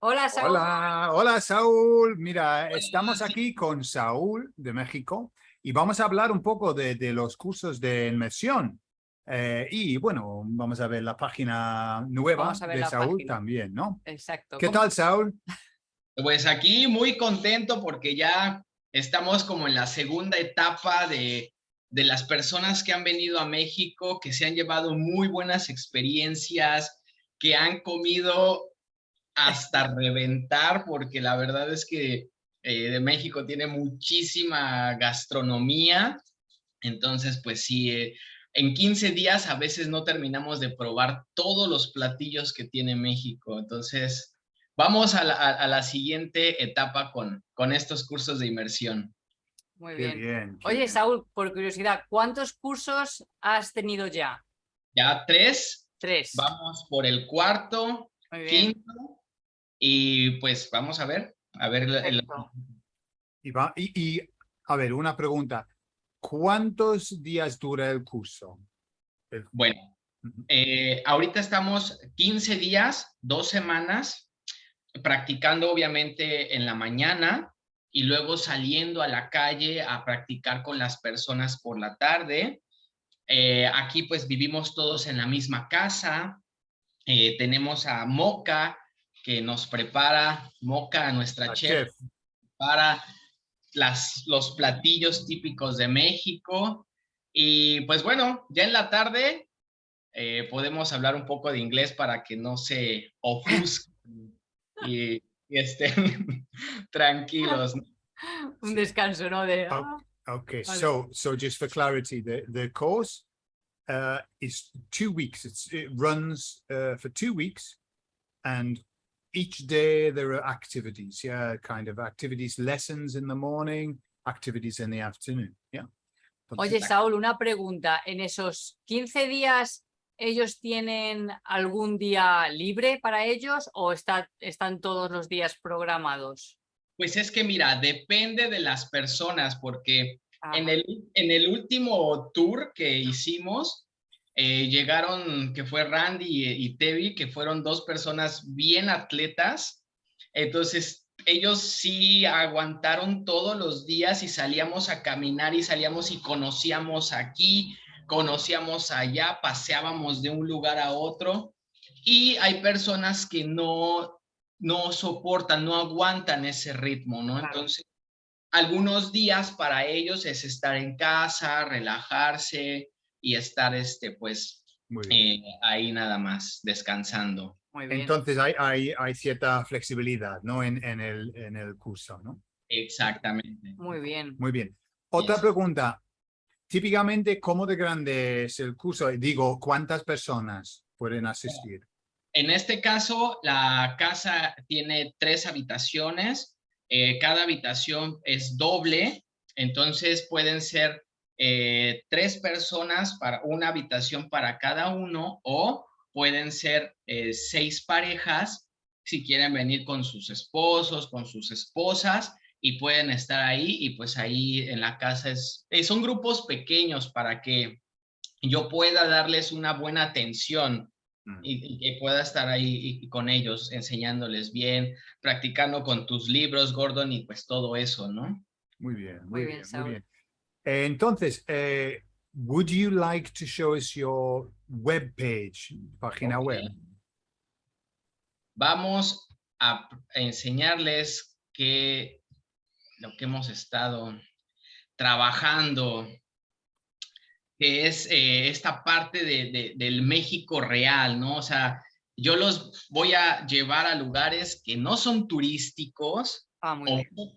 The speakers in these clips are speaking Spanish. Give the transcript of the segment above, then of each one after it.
Hola, Saúl. Hola, hola Saúl. Mira, estamos aquí con Saúl de México y vamos a hablar un poco de, de los cursos de inmersión. Eh, y bueno, vamos a ver la página nueva de Saúl también, ¿no? Exacto. ¿Qué tal, Saúl? Pues aquí muy contento porque ya estamos como en la segunda etapa de, de las personas que han venido a México, que se han llevado muy buenas experiencias, que han comido hasta reventar, porque la verdad es que eh, de México tiene muchísima gastronomía. Entonces, pues sí, eh, en 15 días a veces no terminamos de probar todos los platillos que tiene México. Entonces, vamos a la, siguiente etapa con, con estos cursos de inmersión. Muy bien. Oye, Saúl, por curiosidad, ¿cuántos cursos has tenido ya? Ya tres. Tres. Vamos por el cuarto, quinto y pues vamos a ver, a ver. El... Y, va, y, a ver, una pregunta. ¿Cuántos días dura el curso? Bueno, eh, ahorita estamos 15 días, dos semanas, practicando obviamente en la mañana y luego saliendo a la calle a practicar con las personas por la tarde. Eh, aquí pues vivimos todos en la misma casa. Eh, tenemos a Moca, que nos prepara Moca, nuestra chef, para las, los platillos típicos de México. Y pues bueno, ya en la tarde eh, podemos hablar un poco de inglés para que no se ofusquen y, estén tranquilos. Un descanso, ¿no? De, okay, ah, so so just for clarity, the the course uh, is two weeks. It's, it runs uh, for two weeks, and each day there are activities, yeah, kind of activities, lessons in the morning, activities in the afternoon, yeah. Oye, Saúl, una pregunta. ¿En esos 15 días ellos tienen algún día libre para ellos o está, están todos los días programados? Pues es que mira, depende de las personas porque en, el, en el último tour que hicimos, eh, llegaron, que fue Randy y, Tevi, que fueron dos personas bien atletas. Entonces, ellos sí aguantaron todos los días y salíamos a caminar y salíamos y conocíamos aquí, conocíamos allá, paseábamos de un lugar a otro. Y hay personas que no, no soportan, no aguantan ese ritmo, ¿no? Entonces, algunos días para ellos es estar en casa, relajarse, y estar este, pues, eh, ahí nada más, descansando. Entonces hay, hay, hay, cierta flexibilidad, ¿no? En, en, el, en el curso, ¿no? Exactamente. Muy bien. Muy bien. Otra pregunta. Típicamente, ¿cómo de grande es el curso? Digo, ¿cuántas personas pueden asistir? En este caso, la casa tiene tres habitaciones. Eh, cada habitación es doble, entonces pueden ser eh, tres personas para una habitación para cada uno o pueden ser eh, seis parejas si quieren venir con sus esposos, con sus esposas y pueden estar ahí y pues ahí en la casa es, eh, son grupos pequeños para que yo pueda darles una buena atención mm. y, que pueda estar ahí con ellos enseñándoles bien, practicando con tus libros, Gordon, y pues todo eso, ¿no? Muy bien, muy, bien, muy bien. Entonces, eh, would you like to show us your web page, página web? Vamos a enseñarles que lo que hemos estado trabajando, que es eh, esta parte de, del México real, ¿no? O sea, yo los voy a llevar a lugares que no son turísticos ah,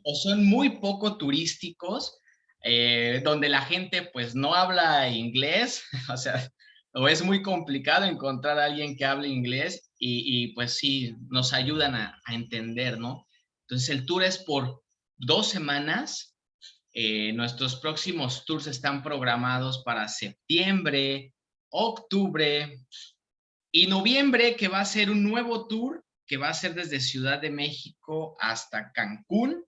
o, son muy poco turísticos, eh, donde la gente pues no habla inglés, o sea, o es muy complicado encontrar a alguien que hable inglés y, pues sí, nos ayudan a, entender, ¿no? Entonces el tour es por dos semanas, eh, nuestros próximos tours están programados para septiembre, octubre y noviembre, que va a ser un nuevo tour que va a ser desde Ciudad de México hasta Cancún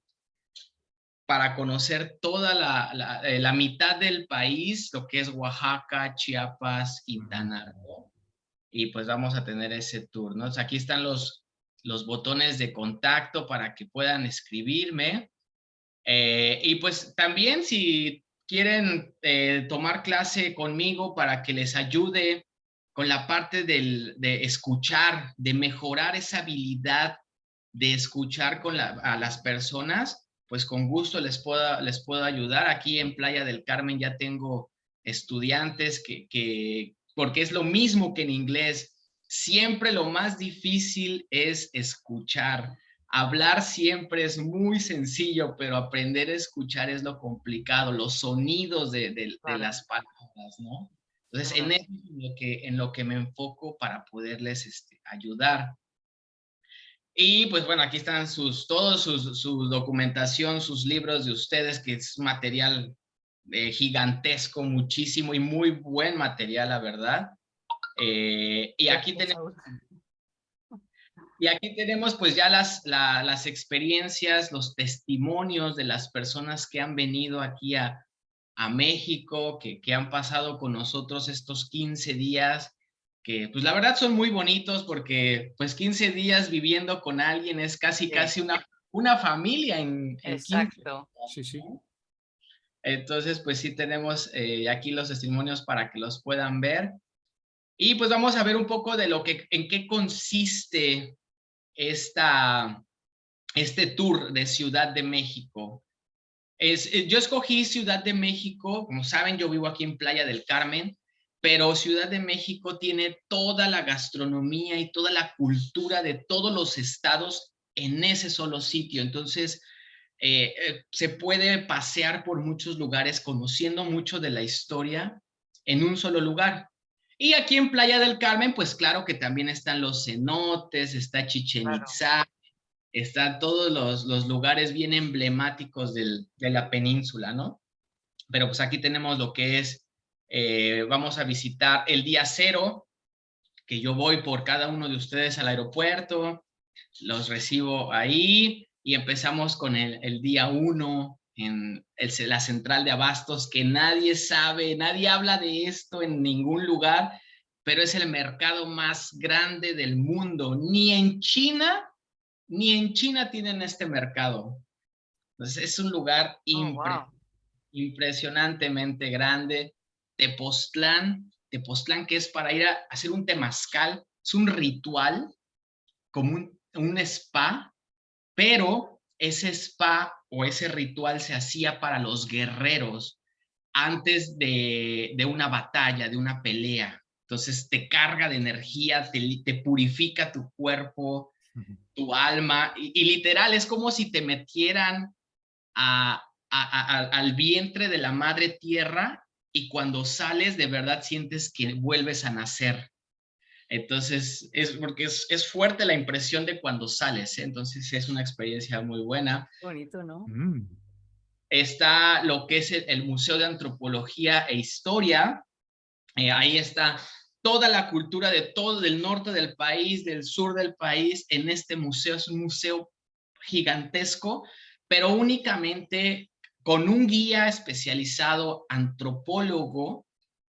para conocer toda la, eh, la, mitad del país, lo que es Oaxaca, Chiapas, Quintana Roo. Y pues vamos a tener ese tour, ¿no? aquí están los, los botones de contacto para que puedan escribirme. Eh, y pues también si quieren eh, tomar clase conmigo para que les ayude con la parte del, de escuchar, de mejorar esa habilidad de escuchar con la, a las personas, pues con gusto les puedo, les puedo ayudar. Aquí en Playa del Carmen ya tengo estudiantes que, que, porque es lo mismo que en inglés, siempre lo más difícil es escuchar. Hablar siempre es muy sencillo, pero aprender a escuchar es lo complicado, los sonidos de, de, de las palabras, ¿no? Entonces, en eso es en lo que, en lo que me enfoco para poderles este, ayudar. Y pues bueno, aquí están sus, todos sus, su documentación, sus libros de ustedes, que es material eh, gigantesco, muchísimo y muy buen material, la verdad. Eh, y aquí tenemos... Y aquí tenemos pues ya las, la, las experiencias, los testimonios de las personas que han venido aquí a, a México, que, que han pasado con nosotros estos 15 días que pues la verdad son muy bonitos porque pues 15 días viviendo con alguien es casi, casi una, una familia en, en Exacto. Sí, sí. Entonces pues sí tenemos eh, aquí los testimonios para que los puedan ver. Y pues vamos a ver un poco de lo que, en qué consiste esta, este tour de Ciudad de México. Es, eh, yo escogí Ciudad de México, como saben yo vivo aquí en Playa del Carmen, pero Ciudad de México tiene toda la gastronomía y toda la cultura de todos los estados en ese solo sitio. Entonces, eh, eh, se puede pasear por muchos lugares conociendo mucho de la historia en un solo lugar. Y aquí en Playa del Carmen, pues claro que también están los cenotes, está Chichen Itzá, están todos los, los, lugares bien emblemáticos del, de la península, ¿no? Pero pues aquí tenemos lo que es eh, vamos a visitar el día cero, que yo voy por cada uno de ustedes al aeropuerto, los recibo ahí y empezamos con el, el día uno en el, la central de abastos, que nadie sabe, nadie habla de esto en ningún lugar, pero es el mercado más grande del mundo. Ni en China, ni en China tienen este mercado. Entonces es un lugar Oh, impre wow. impresionantemente grande. Tepoztlán, Tepoztlán que es para ir a hacer un temazcal, es un ritual, como un, un spa, pero ese spa o ese ritual se hacía para los guerreros antes de, de una batalla, de una pelea. Entonces te carga de energía, te, te purifica tu cuerpo, tu alma, y, y, literal es como si te metieran a, a, a, al vientre de la madre tierra y cuando sales de verdad sientes que vuelves a nacer. Entonces, es porque es, es fuerte la impresión de cuando sales, ¿eh? entonces es una experiencia muy buena. Bonito, ¿no? Mm. Está lo que es el, el, Museo de Antropología e Historia, eh, ahí está toda la cultura de todo el norte del país, del sur del país, en este museo, es un museo gigantesco, pero únicamente con un guía especializado antropólogo,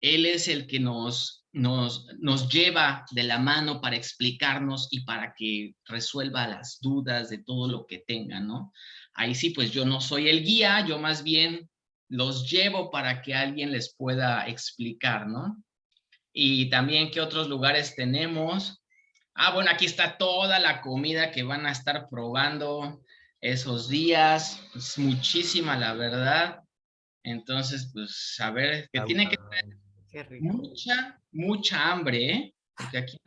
él es el que nos, nos, nos lleva de la mano para explicarnos y para que resuelva las dudas de todo lo que tengan, ¿no? Ahí sí, pues yo no soy el guía, yo más bien los llevo para que alguien les pueda explicar, ¿no? Y también qué otros lugares tenemos. Ah, bueno, aquí está toda la comida que van a estar probando esos días, es muchísima la verdad. Entonces, pues, a ver, que tiene que tener mucha, mucha hambre, ¿eh? Porque aquí...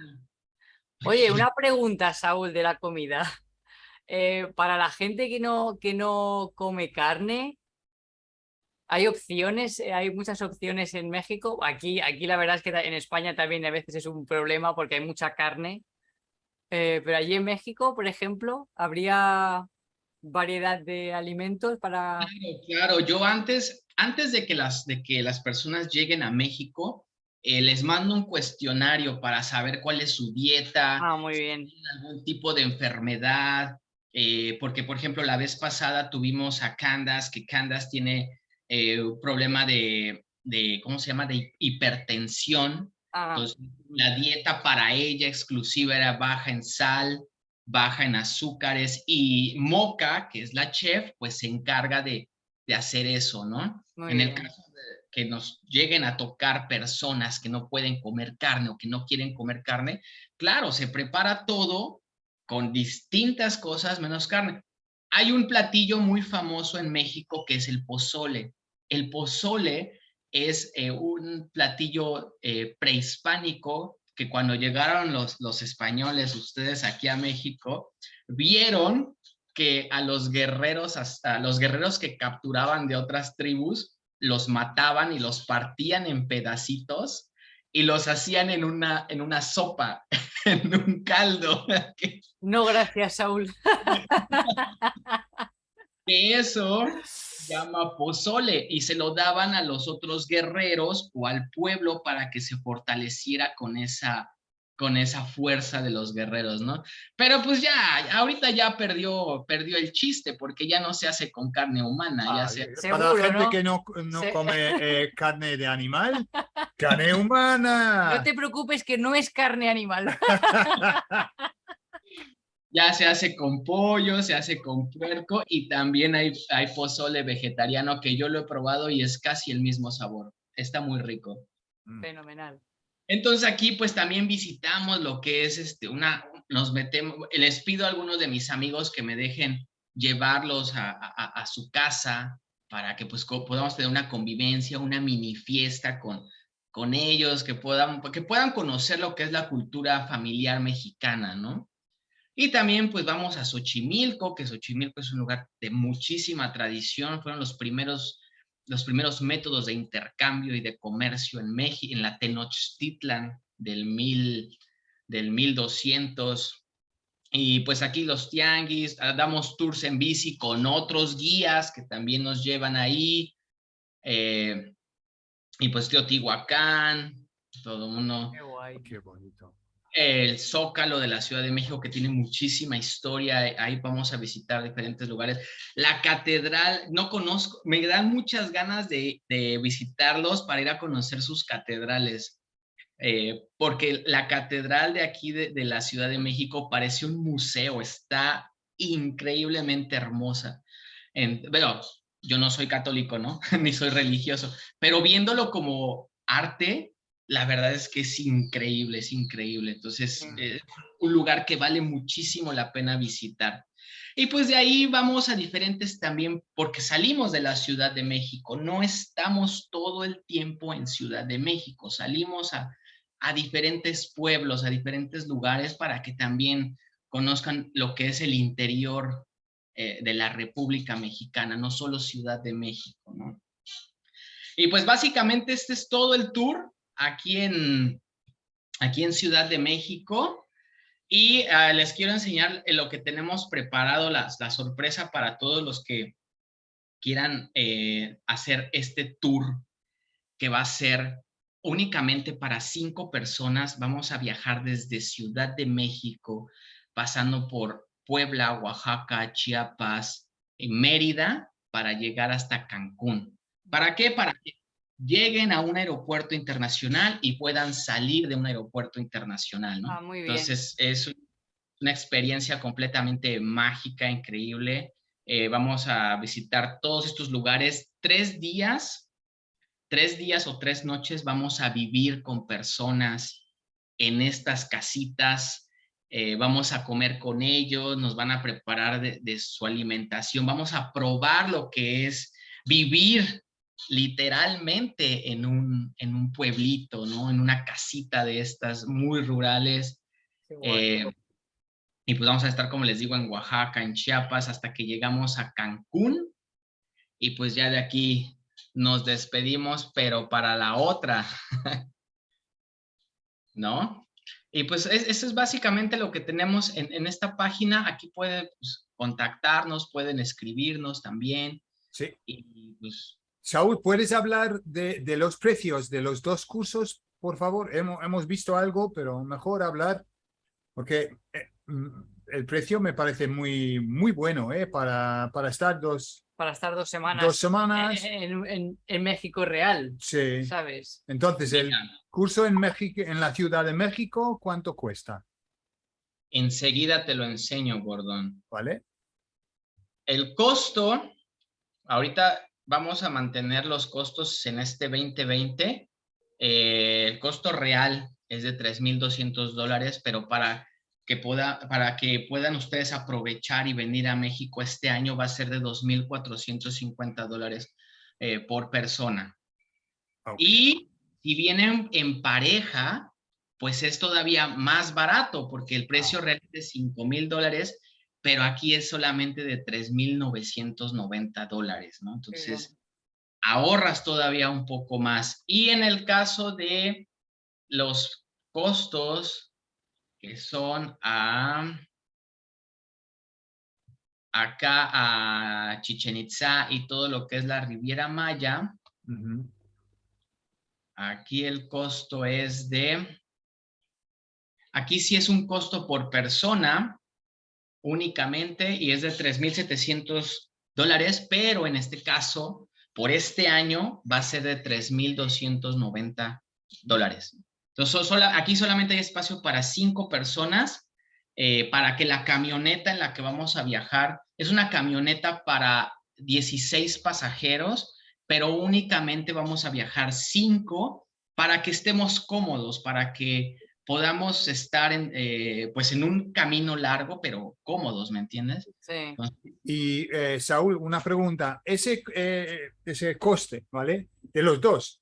Oye, una pregunta, Saúl, de la comida. Eh, para la gente que no, que no come carne, ¿hay opciones? ¿Hay muchas opciones en México? Aquí, aquí la verdad es que en España también a veces es un problema porque hay mucha carne. Eh, pero allí en México, por ejemplo, ¿habría variedad de alimentos para...? Claro, claro. Yo antes, antes de que las, de que las personas lleguen a México, eh, les mando un cuestionario para saber cuál es su dieta. Ah, muy bien. Si algún tipo de enfermedad. Eh, porque, por ejemplo, la vez pasada tuvimos a Candace, que Candace tiene eh, un problema de, de, ¿cómo se llama?, de hipertensión. Ah. Entonces, la dieta para ella exclusiva era baja en sal, baja en azúcares y Moca, que es la chef, pues se encarga de, de hacer eso, ¿no? Muy en el caso de que nos lleguen a tocar personas que no pueden comer carne o que no quieren comer carne, claro, se prepara todo con distintas cosas menos carne. Hay un platillo muy famoso en México que es el pozole. El pozole es eh, un platillo eh, prehispánico que cuando llegaron los, los españoles, ustedes aquí a México, vieron que a los guerreros, hasta los guerreros que capturaban de otras tribus, los mataban y los partían en pedacitos y los hacían en una, en una sopa, en un caldo. No, gracias, Saúl. eso llama pozole y se lo daban a los otros guerreros o al pueblo para que se fortaleciera con esa con esa fuerza de los guerreros, ¿no? Pero pues ya, ahorita ya perdió, perdió el chiste porque ya no se hace con carne humana, ya Ah, se, eh, para la gente ¿no? que no, no Se- come eh, carne de animal, carne humana. No te preocupes que no es carne animal. ya se hace con pollo, se hace con puerco y también hay, hay pozole vegetariano que yo lo he probado y es casi el mismo sabor. Está muy rico. Fenomenal. Entonces aquí pues también visitamos lo que es este, una, nos metemos, les pido a algunos de mis amigos que me dejen llevarlos a, a- a su casa para que pues podamos tener una convivencia, una mini fiesta con, con ellos, que puedan, que puedan conocer lo que es la cultura familiar mexicana, ¿no? Y también pues vamos a Xochimilco, que Xochimilco es un lugar de muchísima tradición, fueron los primeros los primeros métodos de intercambio y de comercio en México, en la Tenochtitlan del, mil, del 1200. Y pues aquí los tianguis, ah, damos tours en bici con otros guías que también nos llevan ahí. eh, y pues Teotihuacán, todo uno Qué guay. Qué bonito. El Zócalo de la Ciudad de México, que tiene muchísima historia. eh, Ahí vamos a visitar diferentes lugares. La catedral, no conozco, me dan muchas ganas de, de visitarlos para ir a conocer sus catedrales. eh, porque la catedral de aquí de, de la Ciudad de México parece un museo, está increíblemente hermosa. En, bueno, yo no soy católico, ¿no? Ni soy religioso, pero viéndolo como arte, la verdad es que es increíble, es increíble. Entonces, Mm. eh, un lugar que vale muchísimo la pena visitar. Y pues de ahí vamos a diferentes también, porque salimos de la Ciudad de México, no estamos todo el tiempo en Ciudad de México, salimos a, a diferentes pueblos, a diferentes lugares para que también conozcan lo que es el interior eh, de la República Mexicana, no solo Ciudad de México, ¿no? Y pues básicamente este es todo el tour aquí en, aquí en Ciudad de México. Y ah, les quiero enseñar lo que tenemos preparado, la, sorpresa para todos los que quieran eh, hacer este tour que va a ser únicamente para cinco personas. Vamos a viajar desde Ciudad de México, pasando por Puebla, Oaxaca, Chiapas, y Mérida, para llegar hasta Cancún. ¿Para qué? Para que lleguen a un aeropuerto internacional y puedan salir de un aeropuerto internacional, ¿no? Ah, muy bien. Entonces es un- una experiencia completamente mágica, increíble. Eh, vamos a visitar todos estos lugares tres días, tres días o tres noches vamos a vivir con personas en estas casitas. eh, vamos a comer con ellos, nos van a preparar de, de su alimentación, vamos a probar lo que es vivir literalmente en un, en un pueblito, ¿no? En una casita de estas muy rurales. Eh, y pues vamos a estar, como les digo, en Oaxaca, en Chiapas, hasta que llegamos a Cancún. Y pues ya de aquí nos despedimos, pero para la otra. ¿No? Y pues es- eso es básicamente lo que tenemos en, en esta página. Aquí pueden pues, contactarnos, pueden escribirnos también. Sí. Y pues Saúl, ¿puedes hablar de, de los precios de los dos cursos, por favor? Hemos, hemos visto algo, pero mejor hablar, porque eh, mm, el precio me parece muy, muy bueno ¿eh? para, para estar dos, Para estar dos semanas, dos semanas. en, en- en México real, Sí. ¿sabes? Entonces, el curso en México, en la Ciudad de México, ¿cuánto cuesta? Enseguida te lo enseño, Gordon. ¿vale? El costo, ahorita vamos a mantener los costos en este 2020. Eh, el costo real es de 3,200 dólares, pero para que, pueda, para que puedan ustedes aprovechar y venir a México este año va a ser de 2,450 dólares eh, por persona. Y si vienen en pareja, pues es todavía más barato porque el precio real es de 5 mil dólares, pero aquí es solamente de 3,990 dólares, ¿no? Entonces, ahorras todavía un poco más. Y en el caso de los costos que son a acá a Chichen Itza y todo lo que es la Riviera Maya. Aquí el costo es de, aquí sí es un costo por persona únicamente y es de 3,700 dólares, pero en este caso, por este año va a ser de 3,290 dólares. Entonces, aquí solamente hay espacio para cinco personas eh, para que la camioneta en la que vamos a viajar es una camioneta para 16 pasajeros, pero únicamente vamos a viajar cinco para que estemos cómodos, para que podamos estar en, eh, pues en un camino largo, pero cómodos, ¿me entiendes? Sí. Y eh, Saúl, una pregunta. Ese, eh, ese coste, ¿vale? De los dos,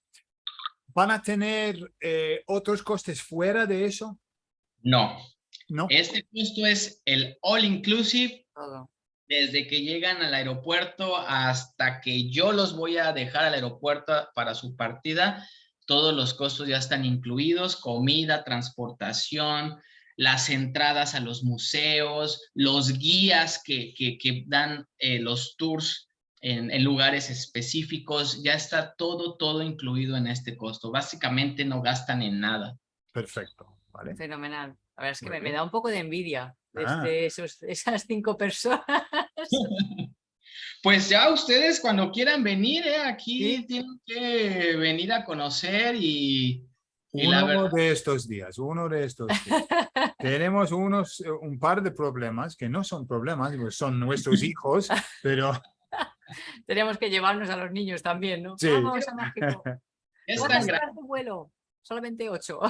¿van a tener eh, otros costes fuera de eso? No, No. este costo es el all inclusive Todo. desde que llegan al aeropuerto hasta que yo los voy a dejar al aeropuerto para su partida, todos los costos ya están incluidos, comida, transportación, las entradas a los museos, los guías que, que, que dan eh, los tours en, en lugares específicos, ya está todo, todo incluido en este costo. Básicamente no gastan en nada. Perfecto, ¿vale? Fenomenal. La verdad es que me, da un poco de envidia Ah. esos, esas cinco personas. Pues ya ustedes cuando quieran venir, eh, aquí Sí. tienen que venir a conocer y, y la Uno verdad, de estos días, uno de estos días. Tenemos unos, un par de problemas que no son problemas, pues son nuestros hijos, pero Tenemos que llevarnos a los niños también, ¿no? Sí. Vamos a México. es ¿Cuántas tan grande. vuelo? Solamente ocho.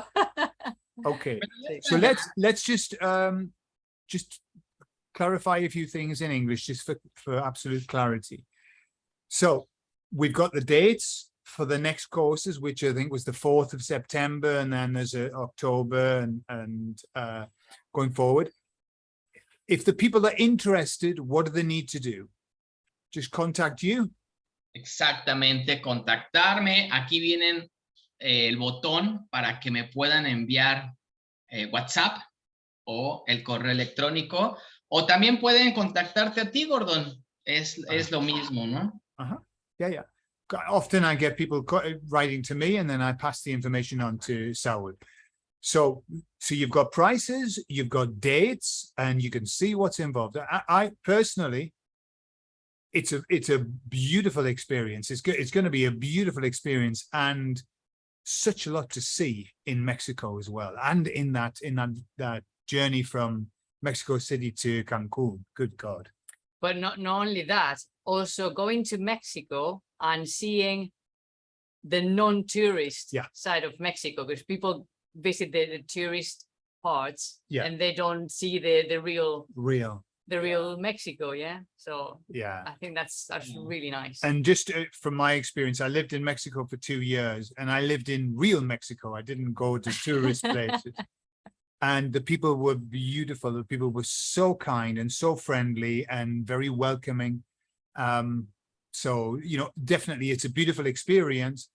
okay. Sí. So let's let's just um just clarify a few things in English just for, for absolute clarity. So we've got the dates for the next courses, which I think was the 4th of September, and then there's a October and and uh going forward. If the people are interested, what do they need to do? Just contact you. Exactamente, contactarme. Aquí vienen eh, el botón para que me puedan enviar eh, WhatsApp o el correo electrónico. O también pueden contactarte a ti, Gordon. Es, es lo mismo, ¿no? Uh-huh. Yeah, yeah. Often I get people uh, writing to me and then I pass the information on to Saul. So, so you've got prices, you've got dates, and you can see what's involved. I, I personally, it's a it's a beautiful experience. It's go, it's going to be a beautiful experience and such a lot to see in Mexico as well, and in that in that that journey from Mexico City to Cancun. Good God. But not, not only that, also going to Mexico and seeing the non-tourist Yeah. side of Mexico, because people visit the, the tourist parts Yeah. and they don't see the, the real Real. the real Mexico, yeah. So Yeah. I think that's that's Yeah. really nice. And just uh, from my experience, I lived in Mexico for two years and I lived in real Mexico. I didn't go to tourist places. And the people were beautiful. The people were so kind and so friendly and very welcoming. Um, so, you know, definitely it's a beautiful experience.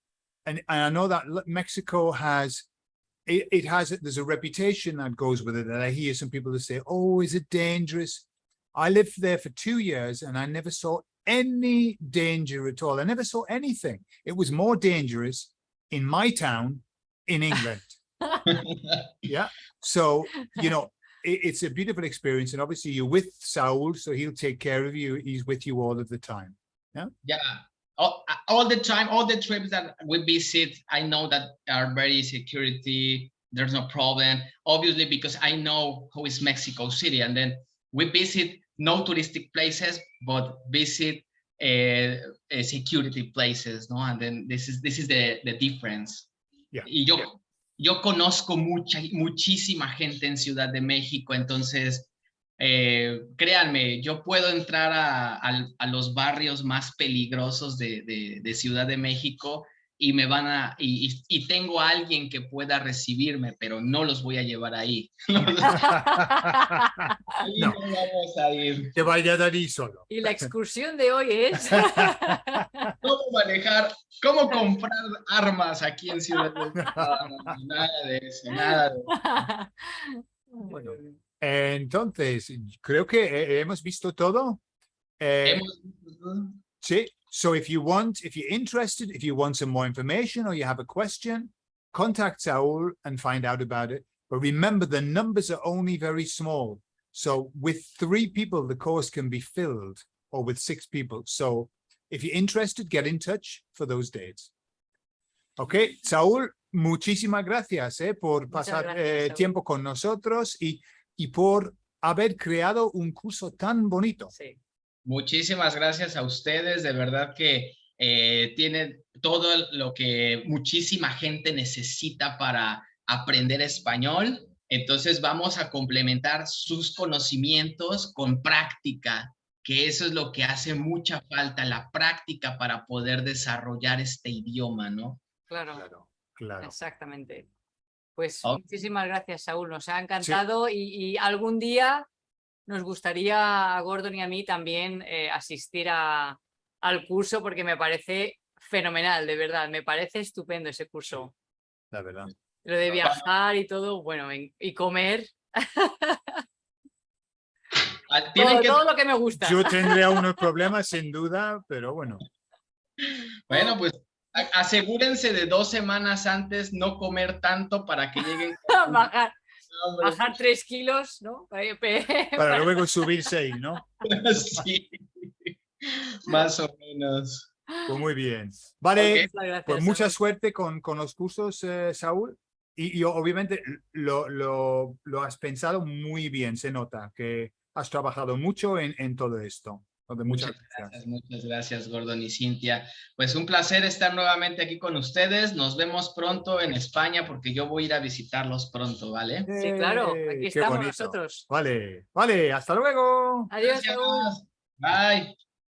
And, and I know that Mexico has, it, it has, there's a reputation that goes with it that I hear some people that say, oh, is it dangerous? I lived there for two years and I never saw any danger at all. I never saw anything. It was more dangerous in my town in England. yeah. So, you know, it, it's a beautiful experience. And obviously you're with Saul, so he'll take care of you. He's with you all of the time. Yeah, all, all the time, all the trips that we visit, I know that are very security there's no problem. Obviously, because I know who is Mexico City, and then we visit no touristic places, but visit uh, uh, security places, no? And then this is this is the the difference. Yeah. Y yo yo conozco mucha muchísima gente en Ciudad de México, entonces eh, créanme, yo puedo entrar a, los barrios más peligrosos de, Ciudad de México y me van a, y, y, y, tengo a alguien que pueda recibirme, pero no los voy a llevar ahí. ahí No. no vamos a ir. Te vaya a dar solo. Y la excursión de hoy es... ¿Cómo manejar, cómo comprar armas aquí en Ciudad de no, nada de eso, nada de eso. Bueno. Entonces, creo que hemos visto todo. Eh, Hemos visto todo. sí. So if you want, if you're interested, if you want some more information or you have a question, contact Saul and find out about it. But remember, the numbers are only very small. So with three people, the course can be filled or with six people. So if you're interested, get in touch for those dates. Okay, Saúl, muchísimas gracias eh, por pasar gracias, eh, tiempo con nosotros y, y por haber creado un curso tan bonito. Sí. Muchísimas gracias a ustedes, de verdad que eh, tienen todo lo que muchísima gente necesita para aprender español. Entonces vamos a complementar sus conocimientos con práctica, que eso es lo que hace mucha falta, la práctica para poder desarrollar este idioma, ¿no? Claro, Claro, claro. exactamente. Pues Ok. muchísimas gracias, Saúl. Nos ha encantado y, y algún día nos gustaría a Gordon y a mí también eh, asistir a, al curso porque me parece fenomenal, de verdad. Me parece estupendo ese curso. La verdad. Lo de viajar y todo, bueno, en- y comer, Ah, Tienen todo, que, todo lo que me gusta. Yo tendría unos problemas sin duda, pero bueno. bueno, pues asegúrense de dos semanas antes no comer tanto para que lleguen bajar. Bajar tres kilos, ¿no? Para luego subirse ahí, ¿no? Sí, más o menos. Pues muy bien. Vale, pues mucha suerte con, con los cursos, eh, Saúl. Y, y obviamente lo, lo, lo has pensado muy bien, se nota que has trabajado mucho en, en todo esto. Muchas, Muchas gracias. gracias, muchas gracias, Gordon y Cintia. Pues un placer estar nuevamente aquí con ustedes. Nos vemos pronto en España porque yo voy a ir a visitarlos pronto, ¿vale? Sí, claro, aquí qué estamos bonito. nosotros. Vale, vale, hasta luego. Adiós. Bye.